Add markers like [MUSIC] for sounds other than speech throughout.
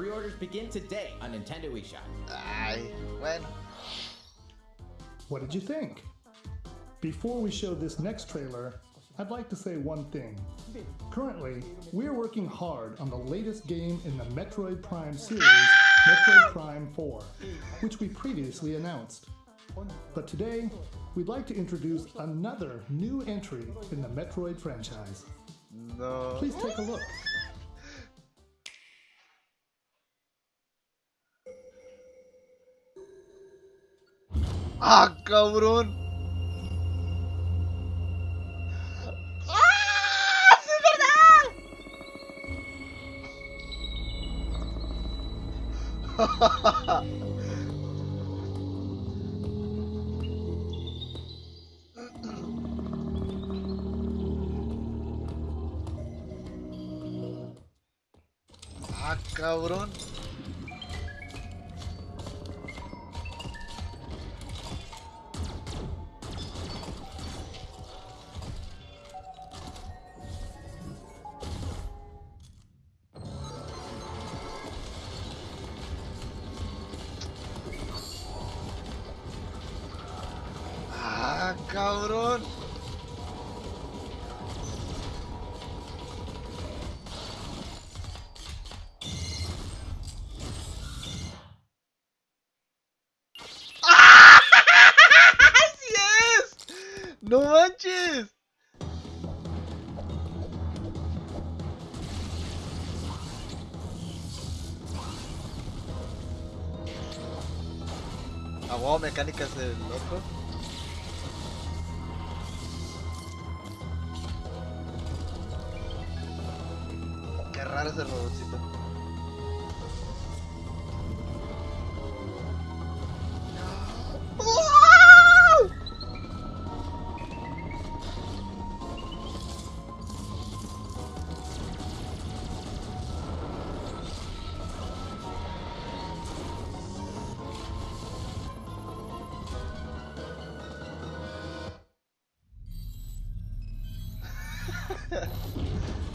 Pre-orders begin today on Nintendo eShop. Ay, when? What did you think? Before we show this next trailer, I'd like to say one thing. Currently, we're working hard on the latest game in the Metroid Prime series, Metroid Prime 4, which we previously announced. But today, we'd like to introduce another new entry in the Metroid franchise. No. Please take a look. ¡Ah, cabrón! ¡Ah! ¡Sí es verdad! ¡Ah, cabrón! Cabrón! [LAUGHS] ¡Ah! ¡Sí es! ¡No manches! Wow, mecánicas del otro. Qué raro ese robotcito. [LAUGHS]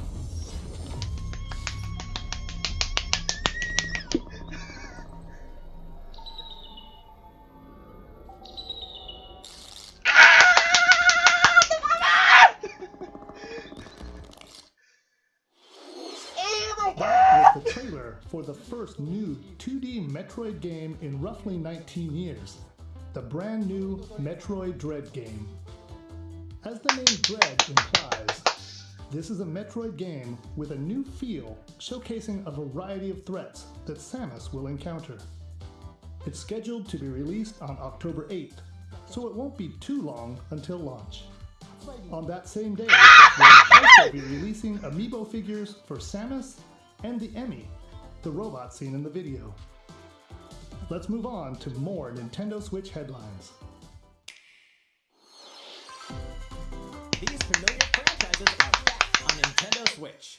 the trailer for the first new 2D Metroid game in roughly 19 years, the brand new Metroid Dread game. As the name Dread implies, this is a Metroid game with a new feel showcasing a variety of threats that Samus will encounter. It's scheduled to be released on October 8th, so it won't be too long until launch. On that same day, we'll also be releasing amiibo figures for Samus and the E.M.M.I., the robot seen in the video. Let's move on to more Nintendo Switch headlines. These familiar franchises are on Nintendo Switch.